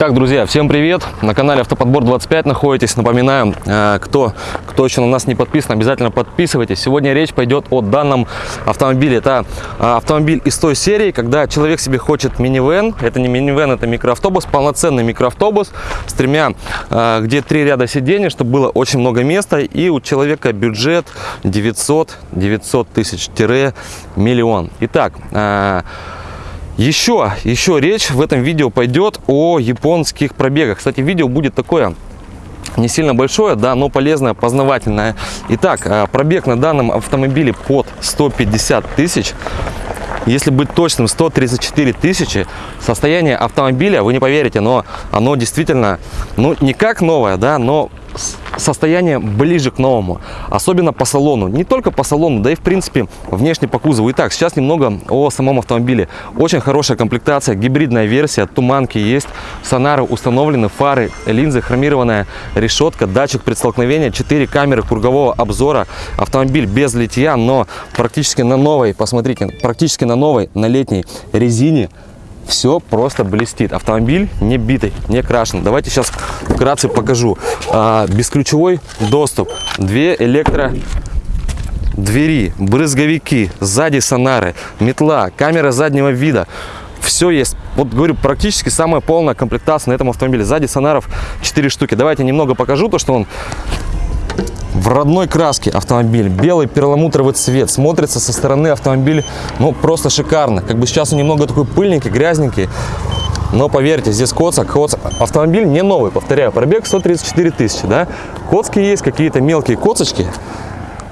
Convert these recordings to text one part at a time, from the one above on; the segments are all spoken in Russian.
Так, друзья, всем привет! На канале Автоподбор 25 находитесь. Напоминаю, э, кто, кто еще на нас не подписан, обязательно подписывайтесь. Сегодня речь пойдет о данном автомобиле. Это э, автомобиль из той серии, когда человек себе хочет минивэн. Это не минивэн, это микроавтобус, полноценный микроавтобус с тремя, э, где три ряда сидений, чтобы было очень много места. И у человека бюджет 900, 900 тысяч-миллион. Итак, еще, еще речь в этом видео пойдет о японских пробегах. Кстати, видео будет такое не сильно большое, да, но полезное, познавательное. Итак, а, пробег на данном автомобиле под 150 тысяч. Если быть точным, 134 тысячи. Состояние автомобиля, вы не поверите, но оно действительно, ну, не как новое, да, но состояние ближе к новому, особенно по салону. Не только по салону, да и в принципе внешне по кузову. Итак, сейчас немного о самом автомобиле. Очень хорошая комплектация, гибридная версия, туманки есть, сонары установлены, фары, линзы, хромированная решетка, датчик предстолкновения, 4 камеры кругового обзора. Автомобиль без литья, но практически на новой, посмотрите, практически на новой, на летней резине все просто блестит. Автомобиль не битый, не крашен. Давайте сейчас вкратце покажу. А, бесключевой доступ, две электро двери, брызговики, сзади сонары, метла, камера заднего вида. Все есть. Вот говорю, практически самая полная комплектация на этом автомобиле. Сзади сонаров 4 штуки. Давайте немного покажу то, что он в родной краске автомобиль. Белый перламутровый цвет. Смотрится со стороны автомобиль, ну, просто шикарно. Как бы сейчас он немного такой пыльненький, грязненький. Но поверьте, здесь коцак, коцак. Автомобиль не новый, повторяю, пробег 134 тысячи, да. Коцки есть, какие-то мелкие коцочки.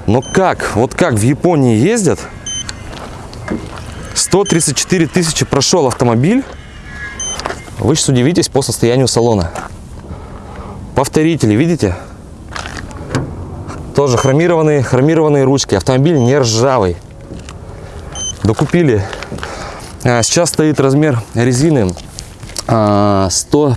Но как, вот как в Японии ездят, 134 тысячи прошел автомобиль, вы сейчас удивитесь по состоянию салона. Повторители, видите? Тоже хромированные, хромированные ручки. Автомобиль не ржавый. Докупили. А, сейчас стоит размер резины 100, а,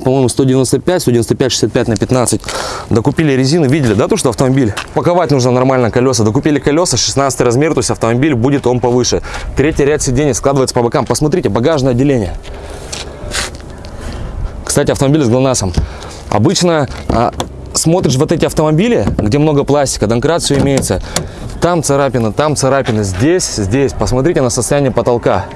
по-моему, 195, 195, 65 на 15. Докупили резину, видели, да, то, что автомобиль паковать нужно нормально колеса. Докупили колеса, 16 размер, то есть автомобиль будет он повыше. Третий ряд сидений складывается по бокам. Посмотрите, багажное отделение. Кстати, автомобиль с ГЛОНАССом. Обычно а, смотришь вот эти автомобили, где много пластика, домкрат все имеется, там царапина, там царапина, здесь, здесь. Посмотрите на состояние потолка.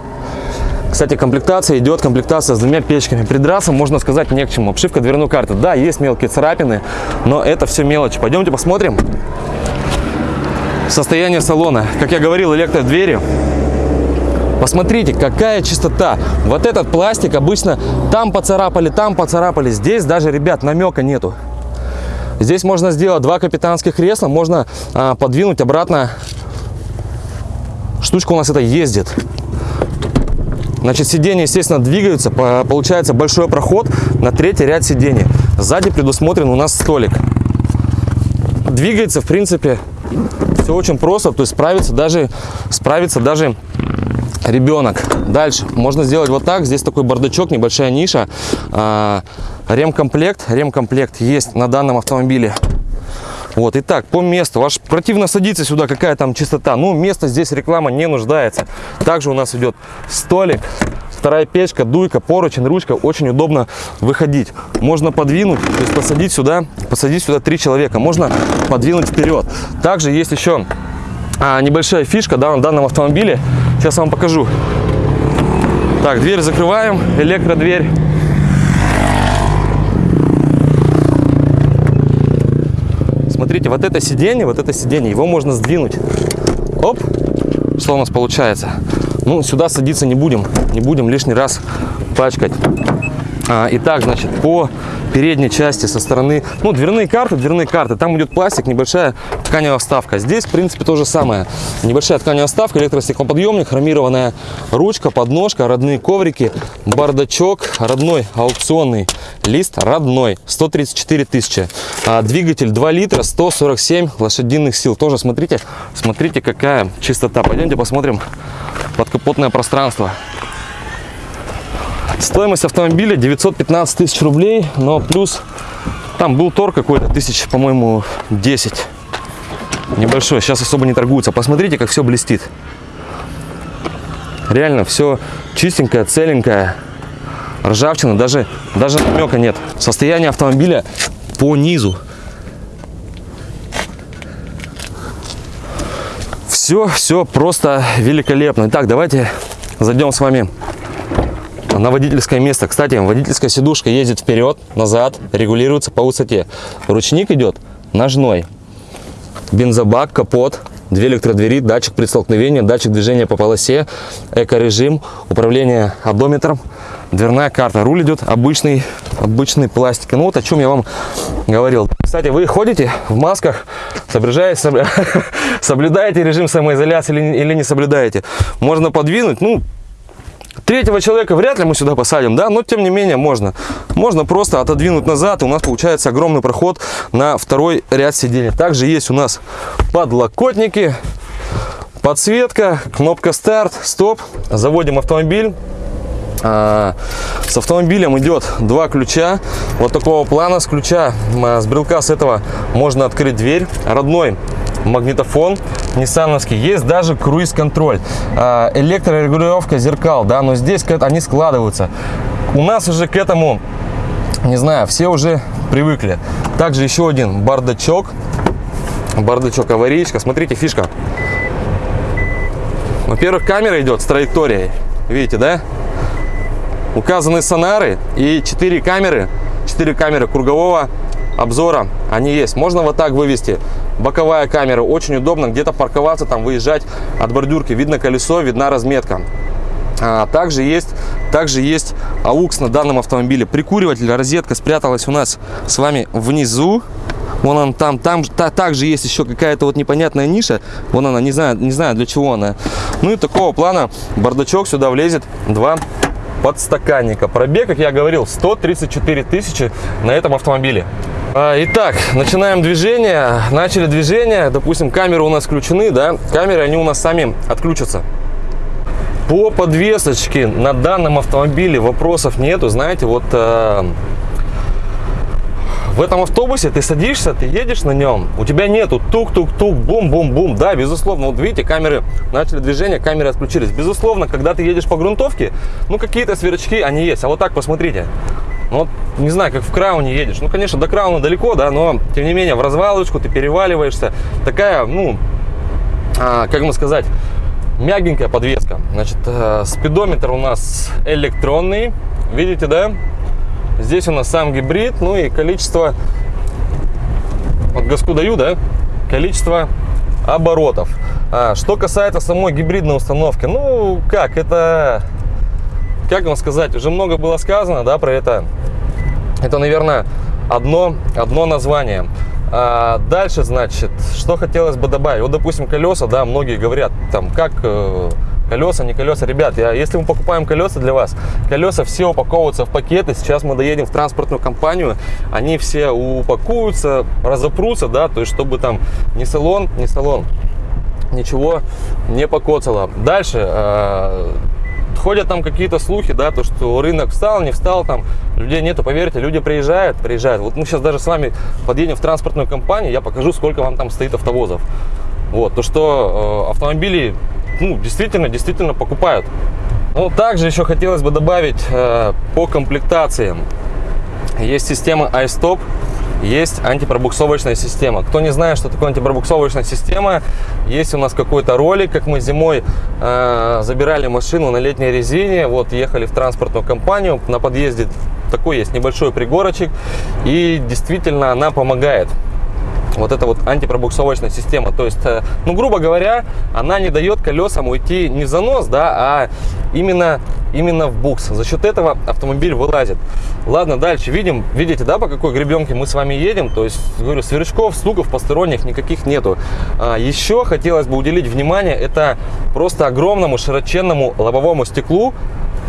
Кстати, комплектация идет, комплектация с двумя печками. Придраться, можно сказать, не к чему. Обшивка дверной карты. Да, есть мелкие царапины, но это все мелочи. Пойдемте посмотрим. Состояние салона. Как я говорил, электродвери. Посмотрите, какая чистота. Вот этот пластик обычно там поцарапали, там поцарапали. Здесь даже, ребят, намека нету. Здесь можно сделать два капитанских кресла, можно а, подвинуть обратно. Штучка у нас это ездит. Значит, сиденья, естественно, двигаются. Получается большой проход на третий ряд сидений. Сзади предусмотрен у нас столик. Двигается, в принципе, все очень просто. То есть справится даже, справится даже ребенок. Дальше можно сделать вот так. Здесь такой бардачок, небольшая ниша. А, ремкомплект. Ремкомплект есть на данном автомобиле. Вот, итак, по месту. Ваш противно садиться сюда, какая там чистота. Ну, место здесь реклама не нуждается. Также у нас идет столик, вторая печка, дуйка, поручень, ручка. Очень удобно выходить. Можно подвинуть, то есть посадить сюда, посадить сюда три человека. Можно подвинуть вперед. Также есть еще а, небольшая фишка да, на данном автомобиле. Сейчас вам покажу. Так, дверь закрываем, электродверь. Смотрите, вот это сиденье, вот это сиденье, его можно сдвинуть. Оп, что у нас получается? Ну, сюда садиться не будем, не будем лишний раз пачкать. А, итак, значит, по передней части со стороны, ну, дверные карты, дверные карты, там идет пластик, небольшая тканевая вставка. Здесь, в принципе, то же самое. Небольшая тканевая вставка, электростеклоподъемник, хромированная ручка, подножка, родные коврики, бардачок, родной аукционный лист, родной, 134 тысячи. А, двигатель 2 литра, 147 лошадиных сил. Тоже смотрите, смотрите, какая чистота. Пойдемте посмотрим подкапотное пространство. Стоимость автомобиля 915 тысяч рублей, но плюс там был торг какой-то, тысяч, по-моему, 10. Небольшой, сейчас особо не торгуются. Посмотрите, как все блестит. Реально все чистенькое, целенькое. ржавчины, даже, даже намека нет. Состояние автомобиля по низу. Все, все просто великолепно. Итак, давайте зайдем с вами на водительское место. Кстати, водительская сидушка ездит вперед, назад, регулируется по высоте. Ручник идет ножной. Бензобак, капот, две электродвери, датчик при столкновении, датчик движения по полосе, эко-режим, управление одометром, дверная карта. Руль идет обычный, обычный пластик. Ну вот о чем я вам говорил. Кстати, вы ходите в масках, соблюдаете, режим самоизоляции или, или не соблюдаете. Можно подвинуть, ну, Третьего человека вряд ли мы сюда посадим, да, но тем не менее можно. Можно просто отодвинуть назад, и у нас получается огромный проход на второй ряд сидений. Также есть у нас подлокотники, подсветка, кнопка старт, стоп. Заводим автомобиль. А, с автомобилем идет два ключа вот такого плана с ключа а, с брелка с этого можно открыть дверь родной магнитофон ниссановский. Есть даже круиз-контроль. А, электрорегулировка зеркал да но здесь они складываются. У нас уже к этому не знаю все уже привыкли. Также еще один бардачок. Бардачок аварийка. Смотрите фишка. Во-первых камера идет с траекторией. Видите да? Указаны сонары и 4 камеры. 4 камеры кругового обзора они есть можно вот так вывести боковая камера очень удобно где-то парковаться там выезжать от бордюрки видно колесо видна разметка а, также есть также есть AUX на данном автомобиле прикуриватель розетка спряталась у нас с вами внизу Вон он там, там та, также есть еще какая-то вот непонятная ниша. Вон она, не знаю, не знаю для чего она. Ну и такого плана бардачок сюда влезет два подстаканника. Пробег, как я говорил, 134 тысячи на этом автомобиле. А, итак, начинаем движение. Начали движение. Допустим, камеры у нас включены, да? Камеры, они у нас сами отключатся. По подвесочке на данном автомобиле вопросов нету. Знаете, вот э, в этом автобусе ты садишься, ты едешь на нем, у тебя нету тук-тук-тук, бум-бум-бум. Да, безусловно, вот видите, камеры начали движение, камеры отключились. Безусловно, когда ты едешь по грунтовке, ну какие-то сверчки, они есть. А вот так посмотрите. Ну, не знаю, как в крауне едешь. Ну, конечно, до крауна далеко, да, но, тем не менее, в развалочку ты переваливаешься. Такая, ну, а, как бы сказать, мягенькая подвеска. Значит, э, спидометр у нас электронный. Видите, да? Здесь у нас сам гибрид, ну и количество, вот газку даю, да, количество оборотов. А, что касается самой гибридной установки, ну как, это, как вам сказать, уже много было сказано, да, про это. Это, наверное, одно, одно название. А дальше, значит, что хотелось бы добавить. Вот, допустим, колеса, да, многие говорят, там, как э, Колеса, не колеса. Ребят, я, если мы покупаем колеса для вас, колеса все упаковываются в пакеты. Сейчас мы доедем в транспортную компанию, они все упакуются, разопрутся, да, то есть чтобы там ни салон, ни салон, ничего не покоцало. Дальше, э, ходят там какие-то слухи, да, то, что рынок встал, не встал, там людей нету, поверьте, люди приезжают, приезжают. Вот мы сейчас даже с вами подъедем в транспортную компанию, я покажу, сколько вам там стоит автовозов. Вот, то, что э, автомобили ну, действительно, действительно покупают. Ну, также еще хотелось бы добавить э, по комплектации. Есть система iStop, есть антипробуксовочная система. Кто не знает, что такое антипробуксовочная система, есть у нас какой-то ролик, как мы зимой э, забирали машину на летней резине, вот ехали в транспортную компанию, на подъезде такой есть небольшой пригорочек, и действительно она помогает вот эта вот антипробуксовочная система. То есть, э, ну, грубо говоря, она не дает колесам уйти не в занос, да, а именно, именно в букс. За счет этого автомобиль вылазит. Ладно, дальше видим, видите, да, по какой гребенке мы с вами едем. То есть, говорю, сверчков, стуков посторонних никаких нету. А, еще хотелось бы уделить внимание, это просто огромному широченному лобовому стеклу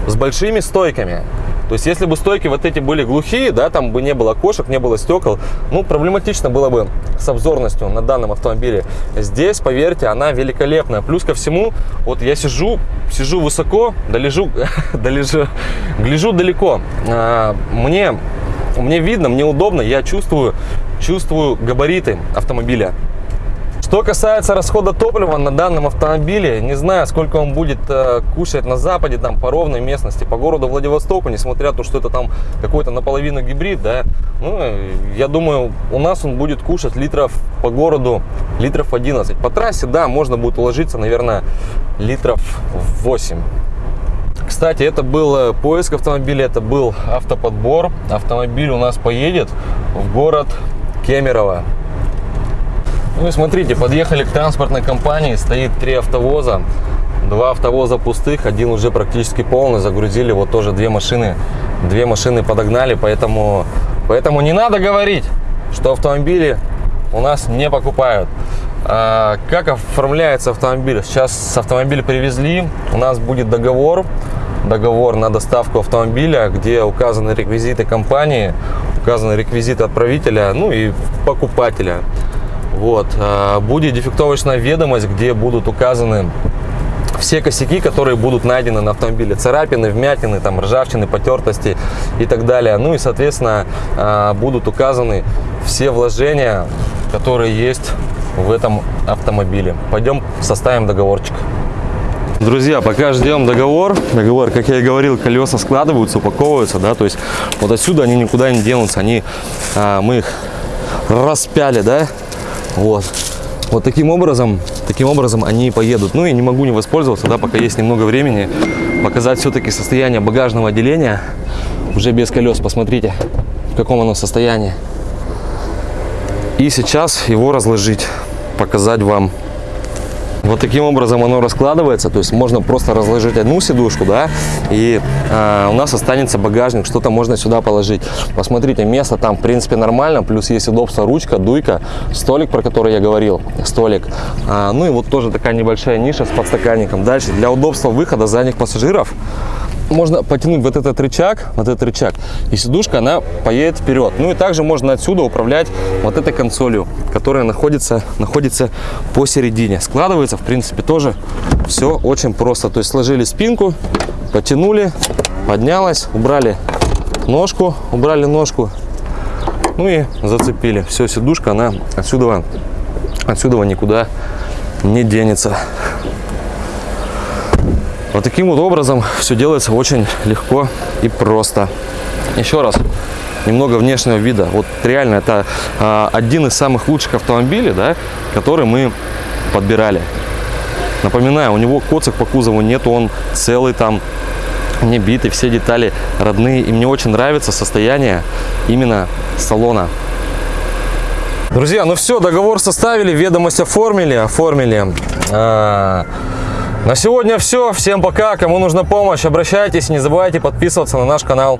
с большими стойками. То есть, если бы стойки вот эти были глухие, да, там бы не было окошек, не было стекол, ну, проблематично было бы с обзорностью на данном автомобиле. Здесь, поверьте, она великолепная. Плюс ко всему, вот я сижу, сижу высоко, долежу, долежу, гляжу далеко. А, мне, мне видно, мне удобно, я чувствую, чувствую габариты автомобиля Что касается расхода топлива на данном автомобиле, не знаю, сколько он будет э, кушать на западе, там, по ровной местности, по городу Владивостоку, несмотря на то, что это там какой-то наполовину гибрид, да, ну, э, я думаю, у нас он будет кушать литров по городу, литров 11. По трассе, да, можно будет уложиться, наверное, литров 8. Кстати, это был э, поиск автомобиля, это был автоподбор. Автомобиль у нас поедет в город Кемерово. Ну и смотрите, подъехали к транспортной компании, стоит три автовоза. Два автовоза пустых, один уже практически полный, загрузили вот тоже две машины. Две машины подогнали, поэтому, поэтому не надо говорить, что автомобили у нас не покупают. А, как оформляется автомобиль? Сейчас автомобиль привезли, у нас будет договор, договор на доставку автомобиля, где указаны реквизиты компании, указаны реквизиты отправителя, ну и покупателя. Вот. А, будет дефектовочная ведомость, где будут указаны все косяки, которые будут найдены на автомобиле. Царапины, вмятины, там, ржавчины, потертости и так далее. Ну и, соответственно, а, будут указаны все вложения, которые есть в этом автомобиле. Пойдем составим договорчик. Друзья, пока ждем договор, договор, как я и говорил, колеса складываются, упаковываются, да, то есть вот отсюда они никуда не денутся, они, а, мы их распяли, да, вот. Вот таким образом, таким образом они поедут. Ну и не могу не воспользоваться, да, пока есть немного времени, показать все-таки состояние багажного отделения уже без колес. Посмотрите, в каком оно состоянии. И сейчас его разложить, показать вам вот таким образом оно раскладывается, то есть можно просто разложить одну сидушку, да, и э, у нас останется багажник, что-то можно сюда положить. Посмотрите, место там в принципе нормально, плюс есть удобство, ручка, дуйка, столик, про который я говорил, столик. А, ну и вот тоже такая небольшая ниша с подстаканником. Дальше, для удобства выхода задних пассажиров, можно потянуть вот этот рычаг, вот этот рычаг, и сидушка, она поедет вперед. Ну и также можно отсюда управлять вот этой консолью, которая находится, находится посередине. Складывается, в принципе, тоже все очень просто. То есть сложили спинку, потянули, поднялась, убрали ножку, убрали ножку, ну и зацепили. Все, сидушка, она отсюда, отсюда никуда не денется. Вот таким вот образом все делается очень легко и просто. Еще раз, немного внешнего вида. Вот реально это а, один из самых лучших автомобилей, да, который мы подбирали. Напоминаю, у него коцик по кузову нет, он целый там, не битый, все детали родные. И мне очень нравится состояние именно салона. Друзья, ну все, договор составили, ведомость оформили, оформили. А, на сегодня все. Всем пока. Кому нужна помощь, обращайтесь. Не забывайте подписываться на наш канал.